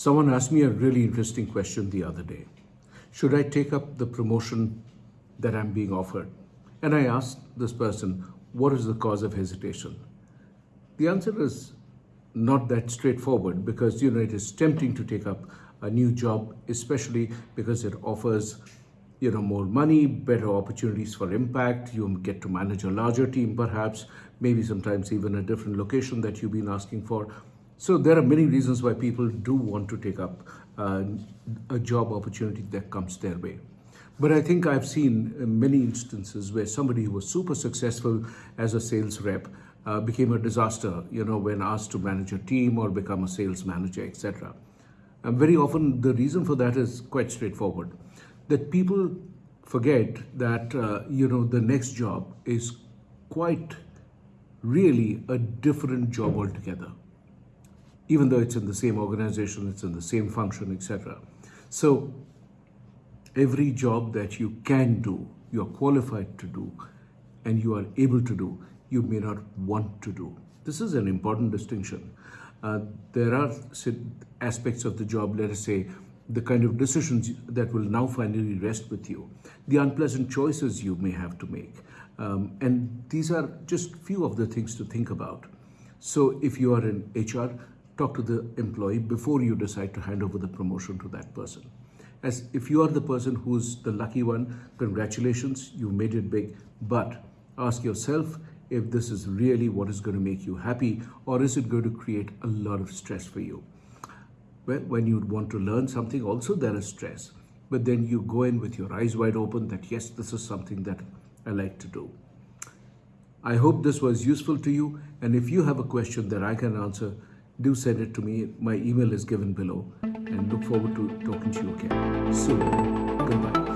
Someone asked me a really interesting question the other day. Should I take up the promotion that I'm being offered? And I asked this person, what is the cause of hesitation? The answer is not that straightforward because you know it is tempting to take up a new job, especially because it offers you know more money, better opportunities for impact. You get to manage a larger team, perhaps, maybe sometimes even a different location that you've been asking for. So there are many reasons why people do want to take up uh, a job opportunity that comes their way. But I think I've seen many instances where somebody who was super successful as a sales rep uh, became a disaster, you know, when asked to manage a team or become a sales manager, etc. And very often the reason for that is quite straightforward, that people forget that, uh, you know, the next job is quite really a different job altogether even though it's in the same organization, it's in the same function, etc. So every job that you can do, you're qualified to do, and you are able to do, you may not want to do. This is an important distinction. Uh, there are aspects of the job, let us say, the kind of decisions that will now finally rest with you, the unpleasant choices you may have to make. Um, and these are just few of the things to think about. So if you are in HR, talk to the employee before you decide to hand over the promotion to that person. As if you are the person who's the lucky one, congratulations, you made it big. But ask yourself if this is really what is going to make you happy or is it going to create a lot of stress for you. Well, when you want to learn something, also there is stress. But then you go in with your eyes wide open that yes, this is something that I like to do. I hope this was useful to you. And if you have a question that I can answer, do send it to me. My email is given below and look forward to talking to you again soon. Goodbye.